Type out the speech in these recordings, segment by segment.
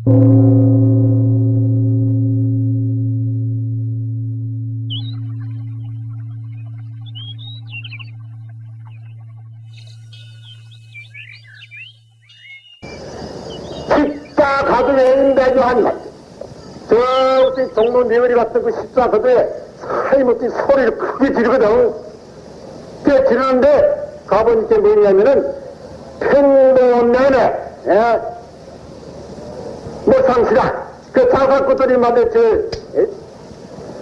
십자 가도에 매주한 것. 저 종로 네거리 같은 그 십자 가도에 사이못지 소리를 크게 지르거든. 그 지르는데 가보니까 뭐냐면은 평범면에 예? 뭐상시라 그 장사꾼들이 말이야 저 예?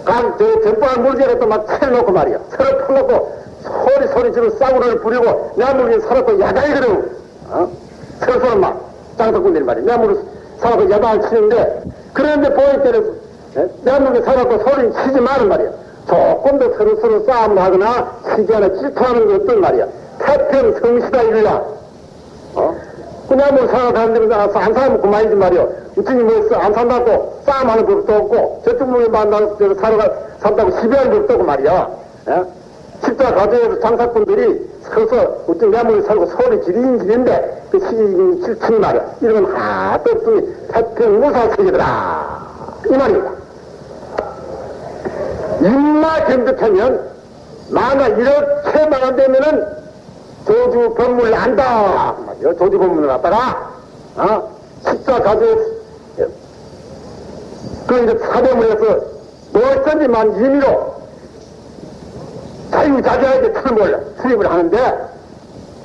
간, 저, 전방을 물질에 또막 채놓고 말이야. 서로 풀놓고 소리 소리 지르고 싸구려를 부리고 내 물건 사놓고 야단이거든. 어? 서로 막 장사꾼들이 말이야. 내 물건 사놓고 야단을 치는데 그런데 보일 때는 물건 사놓고 소리 치지 말은 말이야. 조금 더 서로 서로 싸움을 하거나 치지 않아 질투하는 게 어떤 말이야. 태평 성시다. 어? 그냥 뭐 생각하는데 나서 안 사면 그만이지 말이요. 우천이 뭐안 산다고 싸움하는 법도 없고 저쪽 놈이 만나서 사러 가, 산다고 시비하는 법도 없고 말이야. 예? 십자 가정에서 장사꾼들이 서서 어떤 매물을 살고 소리 지르긴 지르는데 그 시기 질투니 말이야. 이런 건 하나도 없으니 태평무사 세계더라. 이 말입니다. 입마 견득하면 만약 이렇게만 안 되면은 조주 법문을 안다. 조주 법문을 갖다가, 어? 십자 가지에, 그 이제 사대문에서 무엇든지만 임의로 자유자재하게 틀을 수입을 하는데,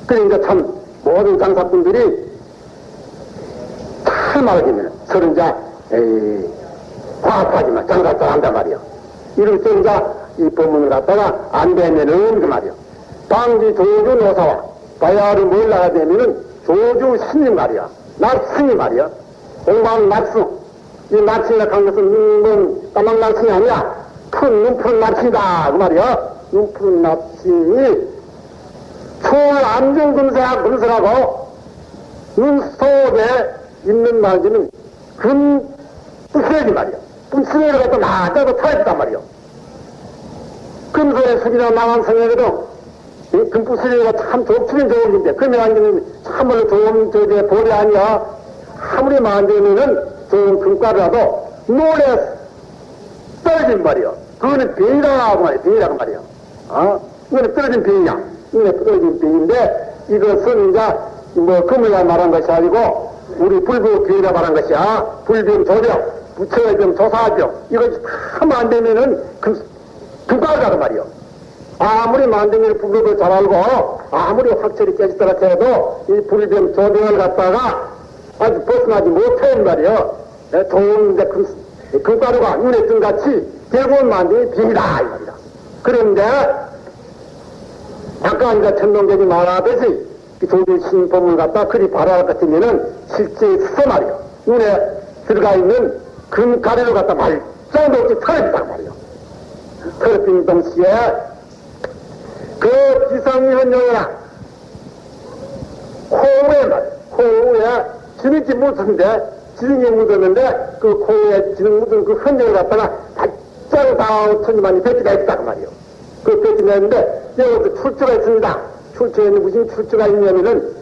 그러니까 참 모든 장사꾼들이 잘 말하면 서로 이제, 과학하지만 장사 잘 한단 말이야. 이럴 때 이제 이 법문을 갖다가 안 되면은 그 말이야. 방지 조주 노사와 바야를 몰라야 되면은 조주 스님 말이야. 낙승이 말이야. 공부하는 낙승. 이 낙승이라 한 것은 눈먼 까만 낙승이 아니야. 큰 눈푸른 낙승이다. 그 말이야. 눈푸른 낙승이 초안정금사 금슬하고 눈 속에 있는 말지는 금 부스레기 말이야. 부스레기를 갖다 놔다고 타있단 말이야. 금손에 숙이나 나간 성에도 이 금부스리가 참 좋기는 좋은 건데, 금이 아니면 참으로 좋은 저게 볼이 아니야. 아무리 만들면은 좋은 금가루라도 노래 떨어진 말이야. 그거는 병이라고 말이야. 병이라고 말이야. 어? 이거는 떨어진 병이야. 이거는 떨어진 병인데, 이것은 이제 뭐 금을 말한 것이 아니고, 우리 불교 병이라 말한 것이야. 불병 조력, 부처병 조사병. 이것이 다안 되면은 금, 금가루라고 말이야. 아무리 만등일 불법을 잘 알고 아무리 확실히 깨졌다 해도 이 불변 조명을 갖다가 아주 벗어나지 못한 말이요. 좋은 금, 금가루가 눈에 뜬 같이 결국은 만등이 빙이다 이 말이다. 그런데 아까 이제 천동경이 말하듯이 조주 신법을 갖다 그리 바라할 같으면은 실제 있어 말이요. 눈에 들어가 있는 금가루를 갖다 말짱도 없이 털어진단 말이요. 털어진 동시에 그 코에 말, 코에 지능기 묻은데, 지능이 묻었는데, 그 코에 지능 묻은 그 흔적을 갖다가 바짝 다 천지만이 뱉기가 있다, 그 말이요. 그 뱉기냈는데, 여기서 출처가 있습니다. 출처에는 무슨 출처가 있냐면은,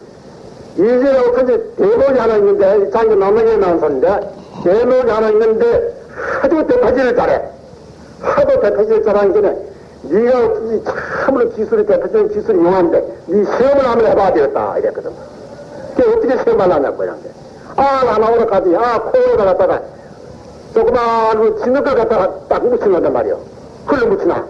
이제라고 천지 대목이 하나 있는데, 장기 남에게 나온 소인데, 대목이 하나 있는데, 하도 대파질을 잘해. 하도 대파질을 잘하는 게는, 네가 이 참으로 기술이 대표적인 기술이 용한데 네 시험을 한번 해봐야 되겠다. 이랬거든. 그게 어떻게 시험을 하냐고 이런데. 아 나 나오라 가지. 아 코에다 갖다가 조그마한 그 진흙을 갖다가 딱 묻힌단 말이요. 흘러 묻히나.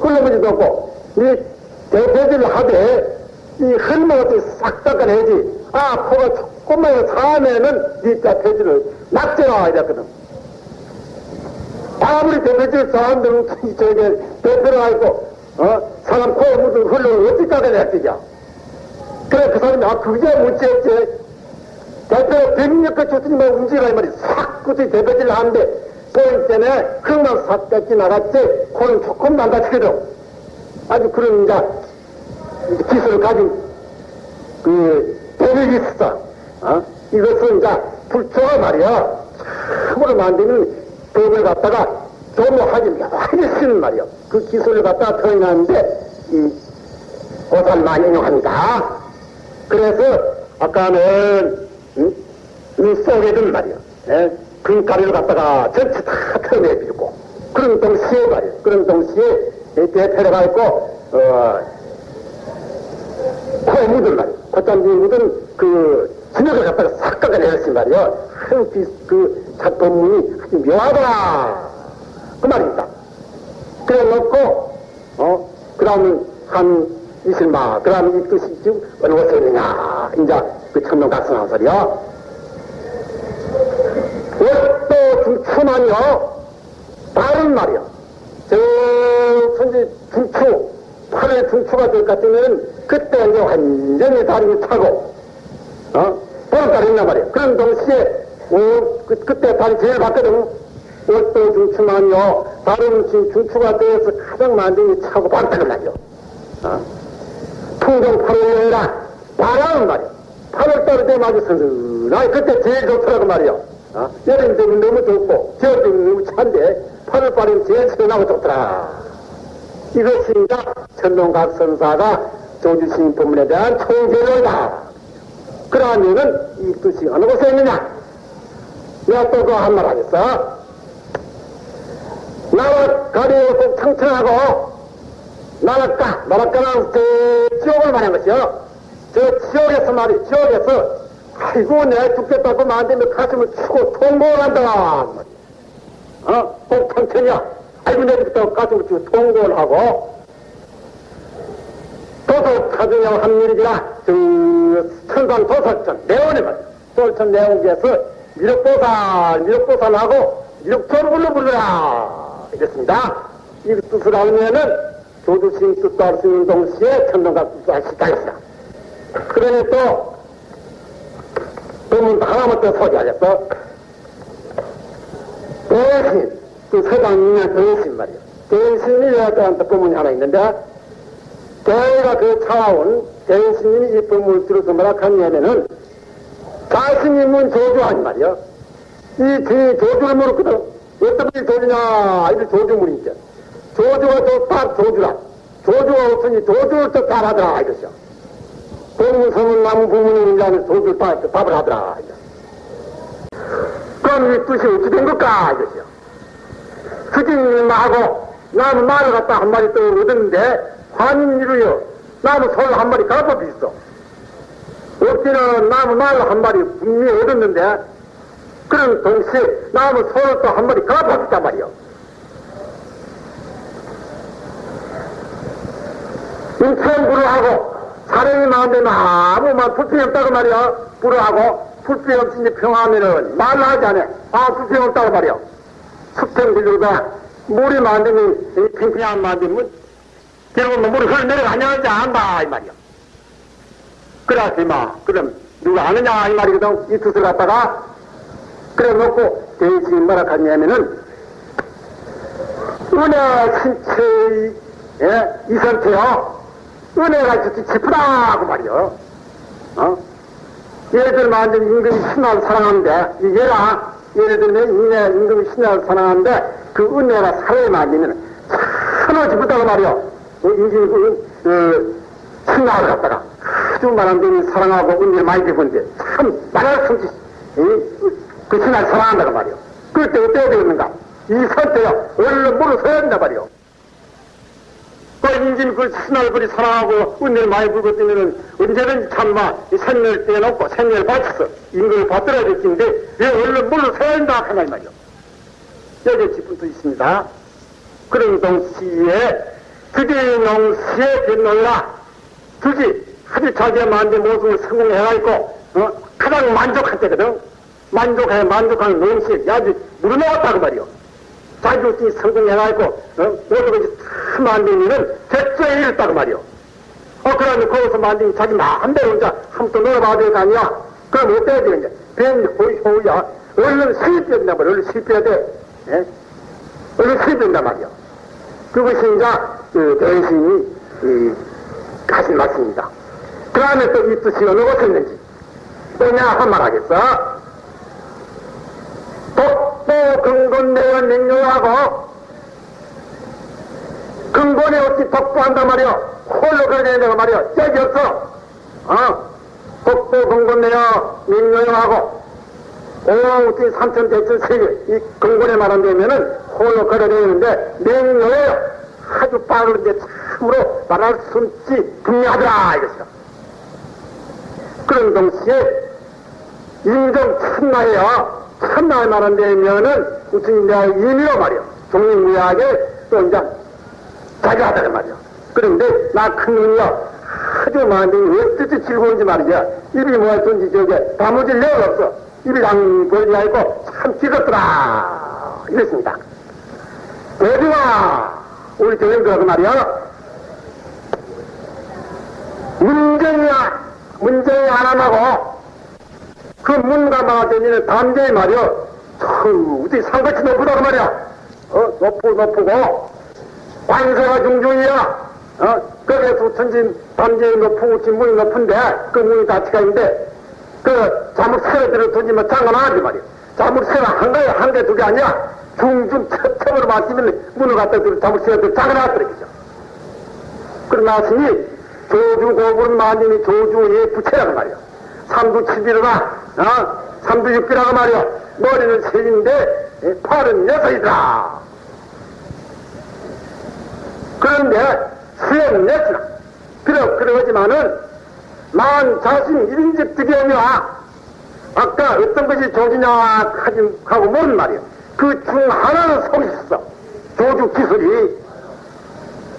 흘러 묻지도 않고 네 대표질을 하되 이 흘러 어떻게 싹 닦아내지. 아 코가 조금만 사면은 네 대표질을 낙제라. 이랬거든. 아무리 대표질 사람들은 저게 대표를 알고 어? 사람 코에 묻은 흘러를 어떻게 깎아내야 그래 그 사람이 아 그게 문제였지. 대표 백력과 조수님만 움직이라 이 말이 싹 굳이 대표질을 하는데 보일 때문에 흙만 싹 뺏기 나갔지. 코는 조금 망가지거든. 아주 그런 이제 기술을 가진 그 대력이 있어. 어? 이것은 이제 불초가 말이야. 참으로 만드는 법을 갖다가 조모하기 묘하게 쓰는 말이요. 그 기술을 갖다가 표현하는데, 이, 고사를 많이 이용합니다. 그래서, 아까는, 응? 이 속에든 말이요. 예? 금가리를 갖다가 전체 다 펴내비고 그런 동시에 말이에요. 그런 동시에 대패가 있고 어, 코에 묻은 말이에요. 콧잔디에 묻은 그 진흙을 갖다가 싹 깎아내렸단 말이에요. 아유, 그 작품이 아주 묘하다. 그 말입니다. 그래 놓고, 어, 그 다음 한 이슬마, 그 다음 이 뜻이 지금 어느 곳에 있느냐. 이제 그 천명 각성한 소리요. 왜또 중추만요? 다른 말이야. 저, 선지 중추, 팔에 중추가 될 것 같으면 그때 이제 완전히 다리를 차고, 어? 보름달이 있단 말이야. 그런 동시에, 오, 그, 그때 다리 제일 봤거든. 옷도 중추만요. 다른 중추가 되어서 가장 만등이 차고 바르다는 말이야. 어? 풍경 8월이라 바라는. 8월달에 되면 아주 선선하게 그때 제일 좋더라고 말이야. 어? 여름 되면 너무 좋고, 겨울 되면 너무 찬데, 8월달에는 제일 시원하고 좋더라. 이것입니다. 천동각 선사가 조주신 법문에 대한 총재로다. 그러면은 이 뜻이 어느 곳에 있느냐? 내가 또 그 한 말 하겠어. 나라 가리고 청청하고 나라까, 나라까는 저 지옥을 말한 것이요. 저 지옥에서 말이, 지옥에서 아이고 내 죽겠다고 만들면 가슴을 치고 통곡을 한다. 어? 꼭 청천이야. 아이고 내 죽겠다고 가슴을 치고 통곡을 하고 사주형 한밀이라 그 천상 도설천 내원에 말이야. 도설천 내원기에서 미륵보살, 미륵보살하고 미륵조르불로 불러라. 이랬습니다. 이 뜻을 알면은 조주신 뜻도 알 수 있는 동시에 천동각 뜻도 알 수 있다 했어. 그러니 또, 본문 하나만 더 소개하겠어. 대신, 그 서당이면 대신 말이야. 대신이 여자한테 본문이 하나 있는데, 대가 그 차와온 대신님이 이 본문을 들어서 하냐면은, 자신이 문 조주하니 말이야. 이 뒤에 조주를 물었거든. 분이 조주냐, 이들 조주물이니까. 조주가 또딱 조주라. 조주가 없으니 조주를 또 잘하더라, 이것이요. 공무성은 나무 부모님인 자는 조주를 다 답을 하더라, 이거. 그럼 이 뜻이 어찌 된 걸까, 이것이요. 스님하고 나무 말을 갖다 한 마리 또 얻었는데, 환인이로요, 나무 솔한 마리 가서 비있어. 없기는 나무 말한 마리 분명히 얻었는데, 그런 동시에 나무 솔을 또 한 마리 가서 비단 말이요. 인천 불어하고 사령이 나온데 아무만 불평이 없다고 말이야. 불어하고 불평이 없으니 평하면은 말로 하지 않아. 아, 불평이 없다고 말이야. 숙평 불려가 물이 만들면, 팽팽한 만들면, 결국은 뭐 물이 흘러 내려가냐지 안다, 이 말이야. 그래서 마 그럼 누가 아느냐, 이 말이거든. 이 뜻을 갖다가 그래 놓고 대신 뭐라 하냐면은 은혜 신체의 예? 이 상태요. 은혜가 진짜 깊다고 말이요. 어? 예를 들면 완전 임금이 신하를 사랑하는데, 이 얘가, 예를 들면 인내 임금이 신하를 사랑하는데, 그 은혜가 사회에 맞으면 참으로 깊다고 말이요. 어, 임금이 그, 그, 신하를 갖다가 아주 말한 놈이 사랑하고 은혜를 많이 베푼데, 참, 말할 수 없이, 그 신하를 사랑한다고 말이요. 그럴 때 어때야 되겠는가? 이 선때요, 얼른 물을 서야 된다 말이요. 그 인진 그 그리 사랑하고 은혜를 많이 불고 뜨면은 언제든지 참마 생명을 떼놓고 생명을 바쳐서 임금을 받들어야 될 텐데 왜 얼른 물로 서야 한다 이 말이요. 여기 짚은 있습니다. 그런 동시에 그대농시에 변놀라 주지 아주 자기의 만든 모습을 성공해가지고 어? 가장 만족할 때거든. 만족해 만족하는 농시에 아주 물어나왔다고 말이요. 자격증이 성공해가지고, 어? 모든 것이 다 만들면은 대처에 이랬다고 말이요. 어, 그러면 거기서 만든 자기 마음대로 이제 한번 놀아봐야 될 거 아니야? 그럼 어때야 돼, 이제? 뱀이 호우야. 얼른 실패해야 된단 말이야. 얼른 실패해야 돼. 예? 얼른 실패한단 말이야. 그것이 이제, 그, 대신이, 이, 하신 말씀입니다. 그 다음에 또 이 뜻이 어느 곳에 있는지. 또냐, 한말 하겠어? 독보 근본 내어 냉료하고 근본에 어찌 독보한단 말이야 홀로 그래야 된다고 말이야 짝이 없어. 어? 독보 근본 내어 냉료하고 오지 삼천 대천 세계 이 근본에 말한다면은 홀로 걸어다니는데 맹로에 아주 빠른데 참으로 말할 수 없지. 분명하더라 이것이요. 그런 동시에 인정 참나예요. 참나에 말한다면은 무슨 이제 임의로 말이요. 종립무약에 또 이제 자기하다는 말이요. 그런데 나 큰 눈이요. 아주 많은데 어떻게 즐거운지 말이야. 입이 뭐였든지 저게 다무질 내가 없어. 입이 당 벌지 않고 참 즐겁더라. 이랬습니다. 대비와 우리 교인들하고 말이야. 문정이야. 문정이 하나하고 그 문과 마다니는 담대히 말이야. 참, 어디 상같이 높으다고 말이야. 어, 높고 높고 관세가 중중이야. 어, 거기에 두천진 담대히 높고 지 문이 높은데 그 문이 자체가 있는데 그 자물 세를 들어 두지 뭐 장관하지 말이야. 자물 세가 한 가에 한개 두 개 아니야. 중중 첩첩으로 맞으면 문을 갖다 들어 자물 세를 들어 장관하더라고요. 그러나으니 조주 고분 만인이 조주의 부채라고 말이야. 삼두 칠비로나, 어? 삼두 육비라고 말이야. 머리는 셋인데, 예, 팔은 여섯이다. 그런데, 수염은 넷이나. 그러, 그러지만은, 만 자신 일인적 득이오며, 아까 어떤 것이 하지, 하고 모른 말이야. 그 중 하나는 속이 있어. 조주 기술이,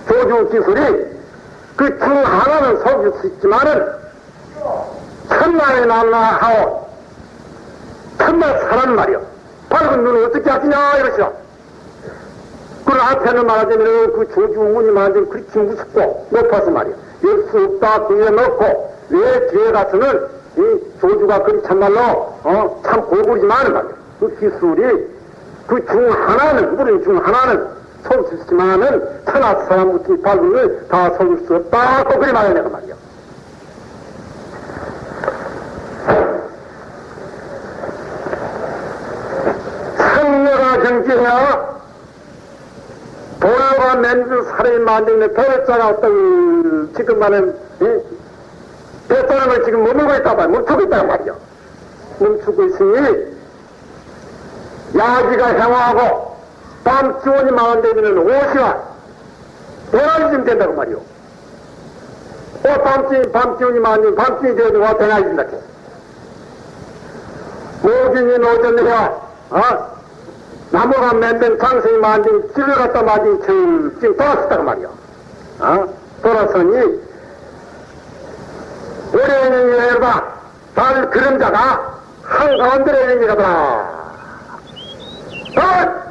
조주 기술이, 그 중 하나는 속일 수 있지만은, 천만에 날라하오. 천만 사람 말이요. 밝은 눈을 어떻게 하시냐, 이러시오. 그 앞에는 말하자면 그 조주문이 말하자면 그렇게 무섭고 높아서 말이요. 열수 없다, 뒤에 넣고, 왜 뒤에 가서는 이 조주가 그리 참말로, 어, 참 고구리지만 말이요. 그 기술이 그 중 하나는, 물은 중 하나는 속일 수 있지만은 천하 사람 같은 밝은 눈을 다 속일 수 없다고 그리 말해 내가 말이요. 정지해야 도로가 맨주 사람이 만드는 배자가 어떤 지금만은 배사람을 지금 머물고 있다 봐 멈추고 있단 말이야. 멈추고 있으니 야기가 행하고 밤 기온이 많은데면 옷이와 대낮이 좀 된다고 말이오. 어, 밤, 밤 기온이 많으면 밤 기온이 되어도 와 대낮이 된다. 모진이 노전이야 어? 나무가 만든 당신이 만든 집에 갖다 만든 지 지금 돌아섰단 말이야. 어? 돌아서니 오래는 열봐 달 그림자가 한가운데로 있는 거다. 어?